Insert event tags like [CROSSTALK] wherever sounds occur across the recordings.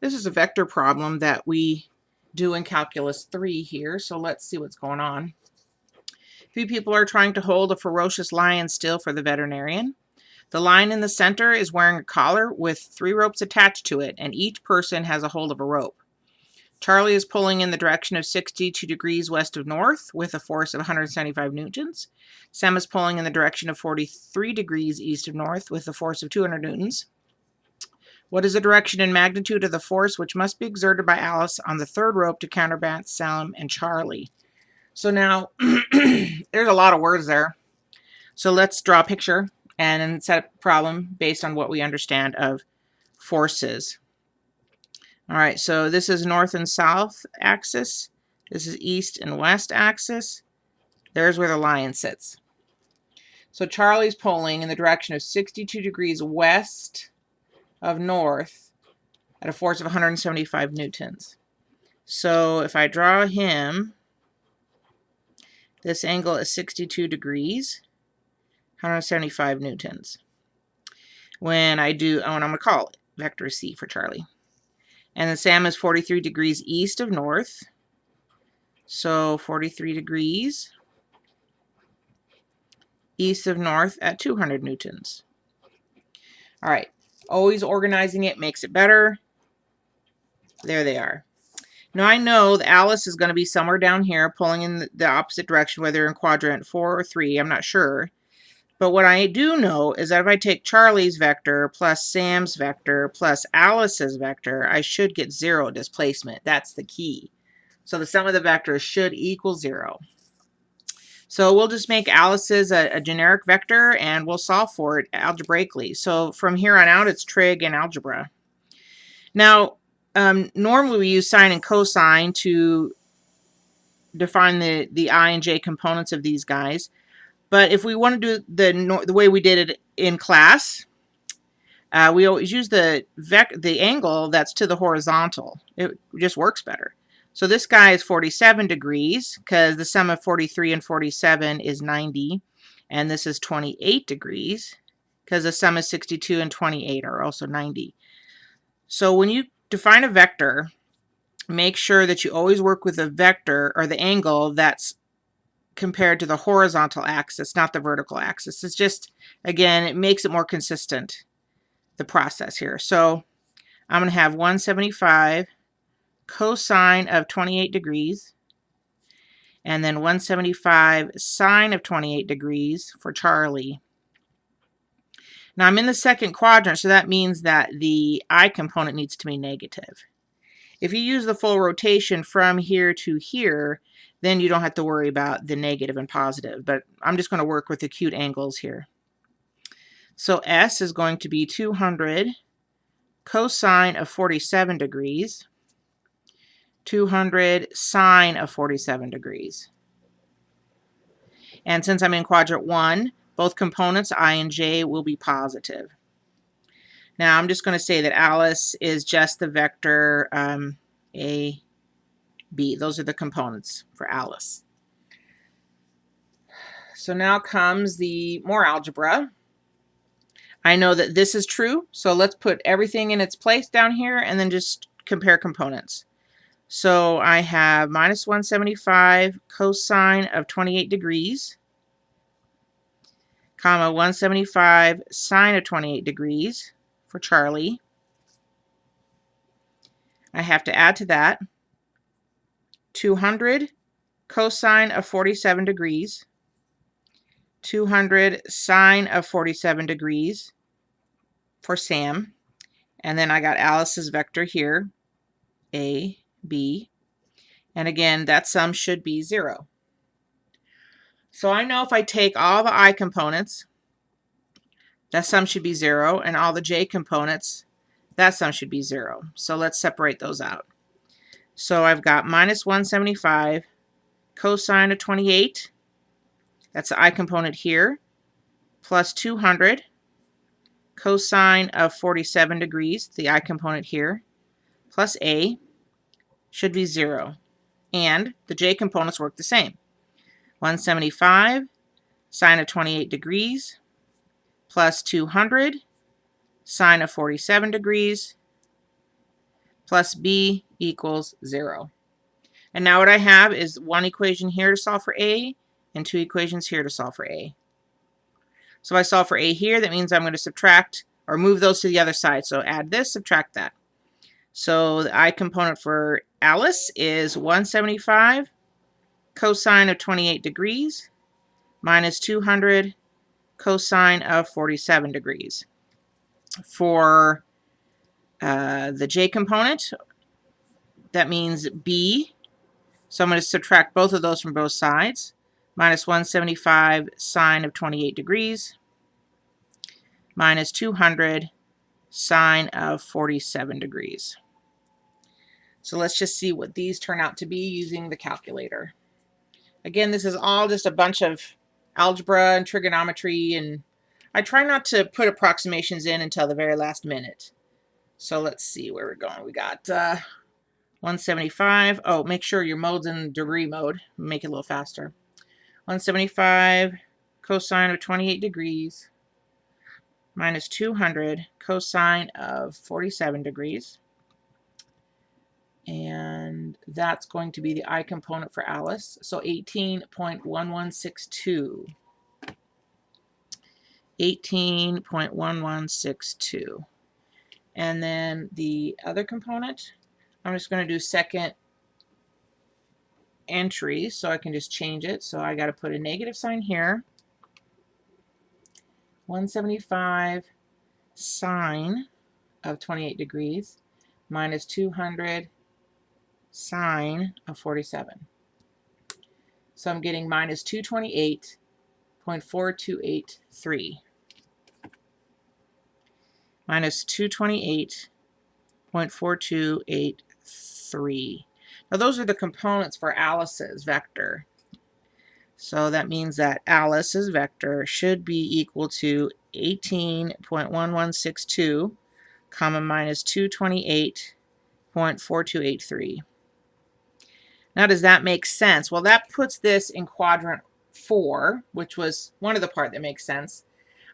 This is a vector problem that we do in Calculus 3 here, so let's see what's going on. Three people are trying to hold a ferocious lion still for the veterinarian. The lion in the center is wearing a collar with three ropes attached to it, and each person has a hold of a rope. Charlie is pulling in the direction of 62 degrees west of north with a force of 175 newtons. Sam is pulling in the direction of 43 degrees east of north with a force of 200 newtons. What is the direction and magnitude of the force which must be exerted by Alice on the third rope to counterbalance Sam and Charlie? So now, [CLEARS THROAT] there's a lot of words there. So let's draw a picture and set up a problem based on what we understand of forces. All right, so this is north and south axis. This is east and west axis. There's where the lion sits. So Charlie's pulling in the direction of 62 degrees west of north at a force of 175 newtons. So if I draw him, this angle is 62 degrees, 175 newtons. When I do, oh, and I'm going to call it vector C for Charlie. And the Sam is 43 degrees east of north. So 43 degrees east of north at 200 newtons. All right, always organizing it makes it better. There they are. Now I know that Alice is going to be somewhere down here pulling in the opposite direction, whether in quadrant 4 or 3, I'm not sure. But what I do know is that if I take Charlie's vector plus Sam's vector plus Alice's vector, I should get zero displacement. That's the key. So the sum of the vectors should equal zero. So we'll just make Alice's a, a, generic vector and we'll solve for it algebraically. So from here on out, it's trig and algebra. Now, um, normally we use sine and cosine to define the, the i and j components of these guys. But if we want to do the, the way we did it in class, uh, we always use the, vec the angle that's to the horizontal. It just works better. So this guy is 47 degrees because the sum of 43 and 47 is 90. And this is 28 degrees because the sum of 62 and 28 are also 90. So when you define a vector, make sure that you always work with the vector or the angle that's compared to the horizontal axis, not the vertical axis. It's just, again, it makes it more consistent, the process here. So I'm going to have 175 cosine of 28 degrees, and then 175 sine of 28 degrees for Charlie. Now I'm in the second quadrant, so that means that the I component needs to be negative. If you use the full rotation from here to here, then you don't have to worry about the negative and positive. But I'm just going to work with acute angles here. So S is going to be 200 cosine of 47 degrees, 200 sine of 47 degrees. And since I'm in quadrant 1, both components, I and J, will be positive. Now I'm just going to say that Alice is just the vector um, A, B. Those are the components for Alice. So now comes the more algebra. I know that this is true, so let's put everything in its place down here and then just compare components. So I have minus 175 cosine of 28 degrees, comma 175 sine of 28 degrees for Charlie. I have to add to that 200 cosine of 47 degrees, 200 sine of 47 degrees for Sam. And then I got Alice's vector here, A, B. And again, that sum should be 0. So I know if I take all the I components, that sum should be 0, and all the J components, that sum should be 0. So let's separate those out. So I've got minus 175 cosine of 28. That's the I component here. Plus 200 cosine of 47 degrees, the I component here. Plus A should be 0. And the J components work the same. 175 sine of 28 degrees plus 200 sine of 47 degrees plus b equals 0. And now what I have is one equation here to solve for a and two equations here to solve for a. So if I solve for a here, that means I'm going to subtract or move those to the other side. So add this, subtract that. So the i component for Alice is 175 cosine of 28 degrees minus 200 cosine of 47 degrees. For uh, the j component, that means b. So I'm going to subtract both of those from both sides. Minus 175 sine of 28 degrees minus 200 sine of 47 degrees. So let's just see what these turn out to be using the calculator. Again, this is all just a bunch of algebra and trigonometry, and I try not to put approximations in until the very last minute. So let's see where we're going. We got uh, 175. Oh, make sure your mode's in degree mode. Make it a little faster. 175 cosine of 28 degrees minus 200 cosine of 47 degrees. And that's going to be the I component for Alice. So 18.1162. 18.1162. And then the other component, I'm just going to do second entry so I can just change it. So I got to put a negative sign here. 175 sine of 28 degrees minus 200 sine of 47. So I'm getting minus 228.4283. Minus 228.4283. Now those are the components for Alice's vector. So that means that Alice's vector should be equal to 18.1162 comma minus 228.4283. Now does that make sense? Well that puts this in quadrant 4 which was one of the part that makes sense.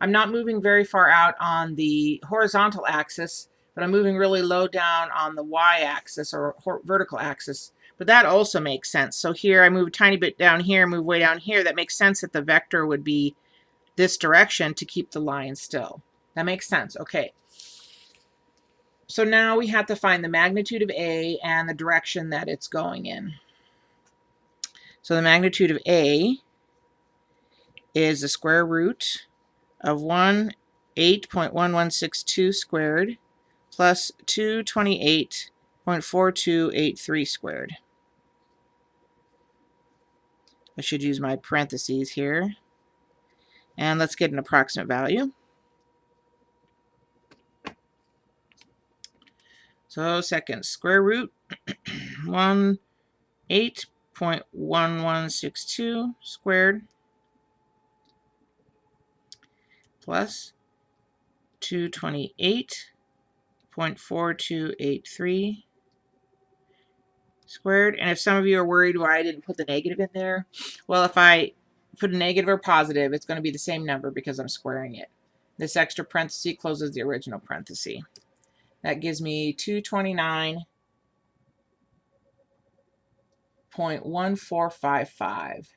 I'm not moving very far out on the horizontal axis but I'm moving really low down on the y-axis or vertical axis but that also makes sense. So here I move a tiny bit down here, move way down here. That makes sense that the vector would be this direction to keep the line still. That makes sense. Okay. So now we have to find the magnitude of A and the direction that it's going in. So the magnitude of A is the square root of 1 8.1162 squared plus 228.4283 squared. I should use my parentheses here. And let's get an approximate value. So second square root, [CLEARS THROAT] 1 8.1162 squared plus 228.4283 squared. And if some of you are worried why I didn't put the negative in there, well, if I put a negative or positive, it's going to be the same number because I'm squaring it. This extra parenthesis closes the original parenthesis. That gives me 229.1455.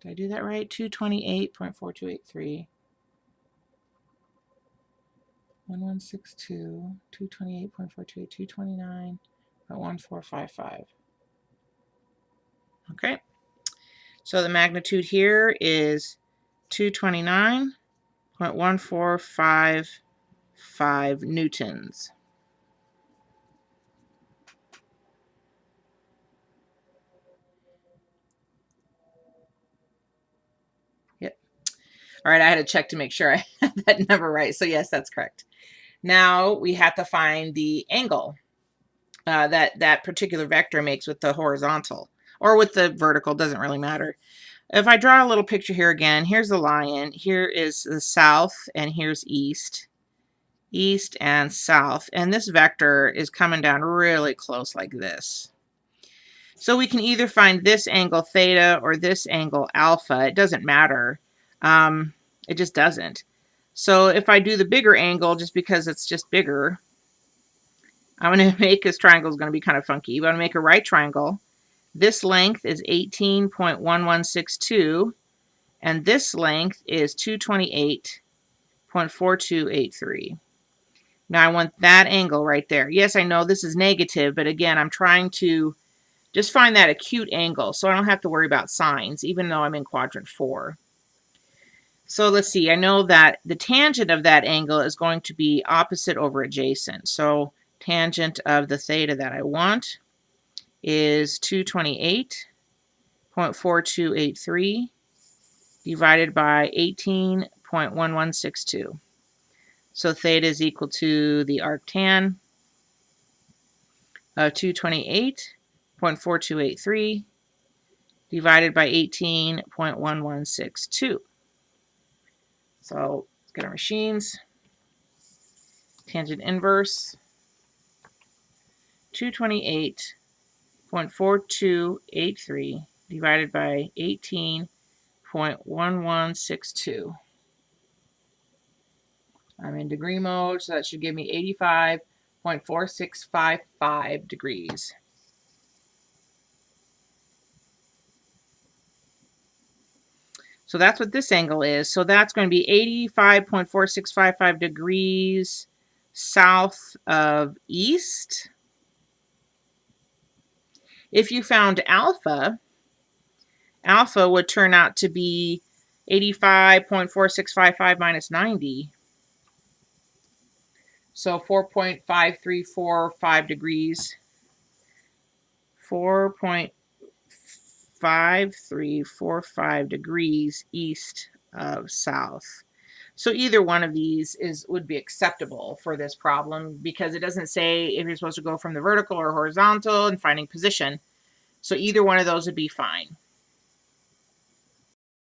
Did I do that right? 228.4283. 1162, 228.428, 229.1455. Okay. So the magnitude here is 229.1455 newtons. Yep. All right, I had to check to make sure I [LAUGHS] had that number right. So yes, that's correct. Now we have to find the angle uh, that that particular vector makes with the horizontal or with the vertical, doesn't really matter. If I draw a little picture here again, here's the lion, here is the south, and here's east. East and south. And this vector is coming down really close like this. So we can either find this angle theta or this angle alpha. It doesn't matter. Um, it just doesn't. So if I do the bigger angle, just because it's just bigger, I'm going [LAUGHS] to make this triangle is going to be kind of funky. I'm going to make a right triangle. This length is 18.1162 and this length is 228.4283. Now I want that angle right there. Yes, I know this is negative, but again, I'm trying to just find that acute angle so I don't have to worry about signs, even though I'm in quadrant four. So let's see, I know that the tangent of that angle is going to be opposite over adjacent. So tangent of the theta that I want is 228.4283 divided by 18.1162. So theta is equal to the arctan of 228.4283 divided by 18.1162. So let's get our machines. Tangent inverse, 228.4283 divided by 18.1162. I'm in degree mode, so that should give me 85.4655 degrees. So that's what this angle is. So that's going to be 85.4655 degrees south of east. If you found alpha, alpha would turn out to be 85.4655 minus 90. So 4.5345 degrees. 4.5345 degrees east of south. So either one of these is would be acceptable for this problem because it doesn't say if you're supposed to go from the vertical or horizontal and finding position. So either one of those would be fine.